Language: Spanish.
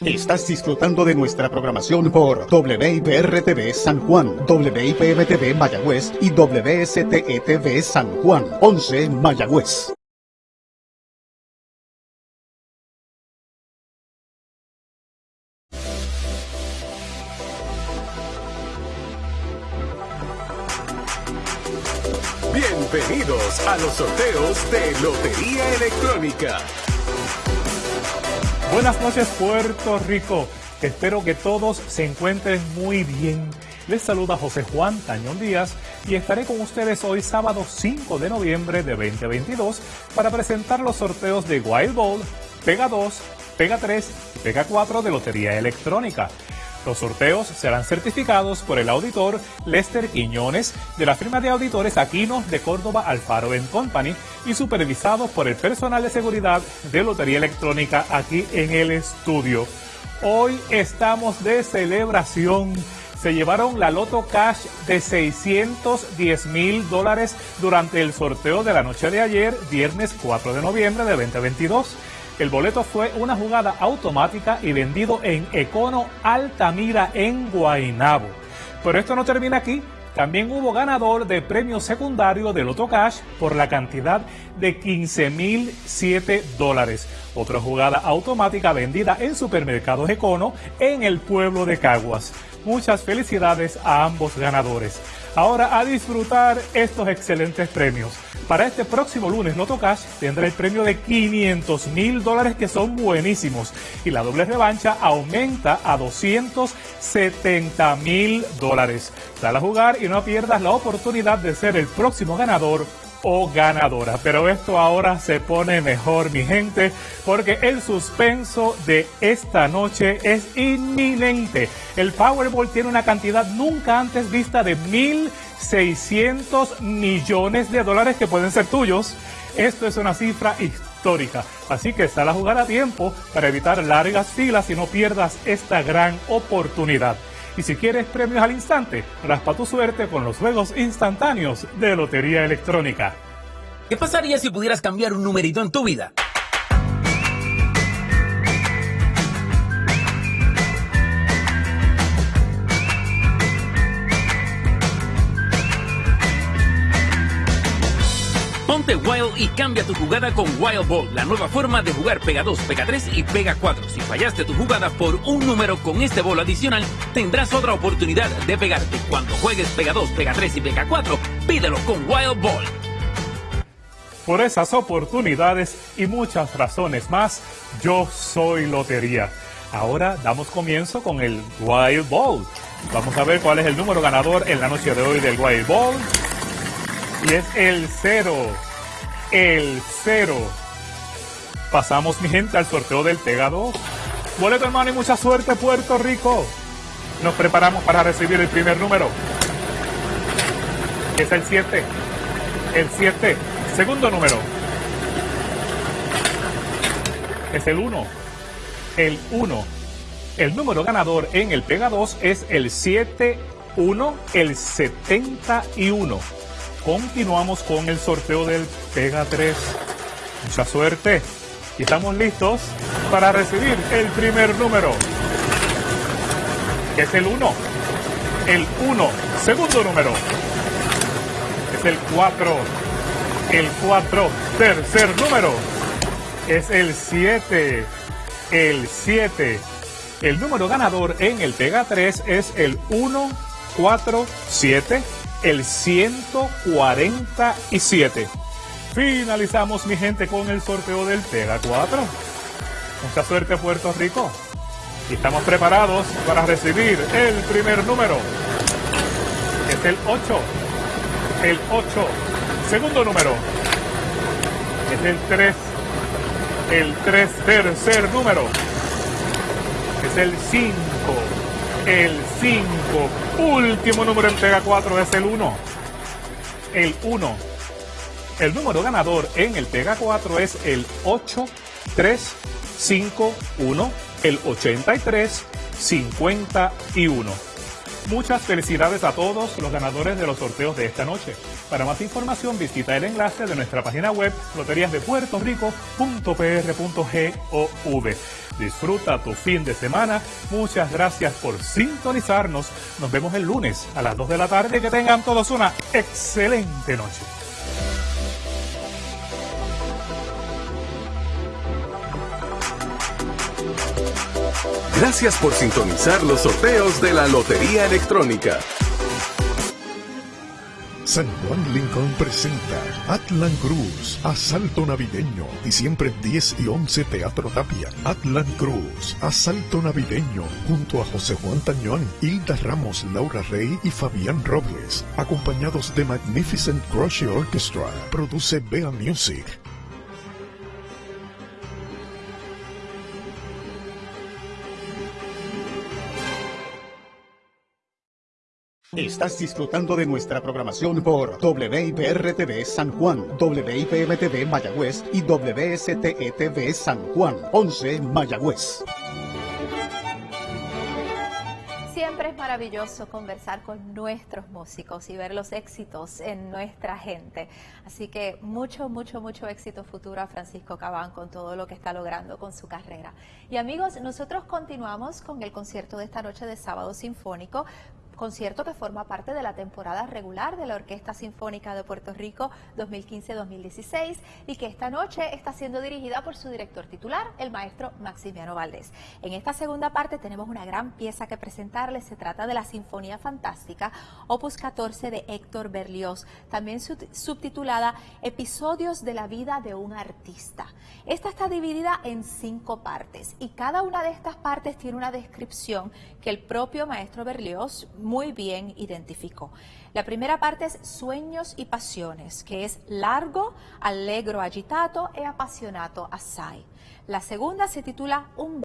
Estás disfrutando de nuestra programación por WIPR-TV San Juan, WIPM-TV Mayagüez y WSTE-TV San Juan, 11 Mayagüez. Bienvenidos a los sorteos de Lotería Electrónica. Buenas noches Puerto Rico, espero que todos se encuentren muy bien. Les saluda José Juan Tañón Díaz y estaré con ustedes hoy sábado 5 de noviembre de 2022 para presentar los sorteos de Wild Ball, Pega 2, Pega 3 y Pega 4 de Lotería Electrónica. Los sorteos serán certificados por el auditor Lester Quiñones de la firma de auditores Aquino de Córdoba Alfaro Company y supervisados por el personal de seguridad de Lotería Electrónica aquí en el estudio. Hoy estamos de celebración. Se llevaron la Loto Cash de 610 mil dólares durante el sorteo de la noche de ayer, viernes 4 de noviembre de 2022. El boleto fue una jugada automática y vendido en Econo Altamira en Guaynabo. Pero esto no termina aquí. También hubo ganador de premio secundario de Loto Cash por la cantidad de 15.007 dólares. Otra jugada automática vendida en supermercados Econo en el pueblo de Caguas. Muchas felicidades a ambos ganadores. Ahora a disfrutar estos excelentes premios. Para este próximo lunes, Loto Cash tendrá el premio de 500 mil dólares que son buenísimos y la doble revancha aumenta a 270 mil dólares. Dale a jugar y no pierdas la oportunidad de ser el próximo ganador o ganadora. Pero esto ahora se pone mejor, mi gente, porque el suspenso de esta noche es inminente. El Powerball tiene una cantidad nunca antes vista de 1.600 millones de dólares que pueden ser tuyos. Esto es una cifra histórica, así que sal a jugar a tiempo para evitar largas filas y no pierdas esta gran oportunidad. Y si quieres premios al instante, raspa tu suerte con los juegos instantáneos de Lotería Electrónica. ¿Qué pasaría si pudieras cambiar un numerito en tu vida? Ponte Wild y cambia tu jugada con Wild Ball, la nueva forma de jugar Pega 2, Pega 3 y Pega 4. Si fallaste tu jugada por un número con este bolo adicional, tendrás otra oportunidad de pegarte. Cuando juegues Pega 2, Pega 3 y Pega 4, pídelo con Wild Ball. Por esas oportunidades y muchas razones más, yo soy Lotería. Ahora damos comienzo con el Wild Ball. Vamos a ver cuál es el número ganador en la noche de hoy del Wild Ball. Y es el cero. El cero. Pasamos, mi gente, al sorteo del Pega 2. Boleto, hermano, y mucha suerte, Puerto Rico. Nos preparamos para recibir el primer número. Es el 7. El 7. Segundo número. Es el 1. El 1. El número ganador en el Pega 2 es el 71, el 71. Continuamos con el sorteo del Pega 3. Mucha suerte. Y estamos listos para recibir el primer número. Es el 1. El 1. Segundo número. Es el 4. El 4. Tercer número. Es el 7. El 7. El número ganador en el Pega 3 es el 1, 4, 7 el 147. Finalizamos, mi gente, con el sorteo del Pega 4. Mucha suerte, Puerto Rico. Y estamos preparados para recibir el primer número. Es el 8. El 8. Segundo número. Es el 3. El 3. Tercer número. Es el 5 el 5. Último número en Pega 4 es el 1. El 1. El número ganador en el Pega 4 es el 8351, el 8351. Muchas felicidades a todos los ganadores de los sorteos de esta noche. Para más información visita el enlace de nuestra página web loteriasdepuertorico.pr.gov. Disfruta tu fin de semana. Muchas gracias por sintonizarnos. Nos vemos el lunes a las 2 de la tarde. Que tengan todos una excelente noche. Gracias por sintonizar los sorteos de la Lotería Electrónica. San Juan Lincoln presenta Atlan Cruz, Asalto Navideño, diciembre 10 y 11 Teatro Tapia. Atlan Cruz, Asalto Navideño, junto a José Juan Tañón, Hilda Ramos, Laura Rey y Fabián Robles, acompañados de Magnificent Crochet Orchestra. Produce Bea Music. Estás disfrutando de nuestra programación por WIPR-TV San Juan, WIPM-TV Mayagüez y WSTETV San Juan, 11 Mayagüez. Siempre es maravilloso conversar con nuestros músicos y ver los éxitos en nuestra gente. Así que mucho, mucho, mucho éxito futuro a Francisco Cabán con todo lo que está logrando con su carrera. Y amigos, nosotros continuamos con el concierto de esta noche de sábado sinfónico concierto que forma parte de la temporada regular de la Orquesta Sinfónica de Puerto Rico 2015-2016 y que esta noche está siendo dirigida por su director titular, el maestro Maximiano Valdés. En esta segunda parte tenemos una gran pieza que presentarles, se trata de la Sinfonía Fantástica, opus 14 de Héctor Berlioz, también subtitulada Episodios de la vida de un artista. Esta está dividida en cinco partes y cada una de estas partes tiene una descripción que el propio maestro Berlioz muy bien identificó. La primera parte es Sueños y Pasiones, que es largo, allegro agitato e apasionato assai. La segunda se titula Un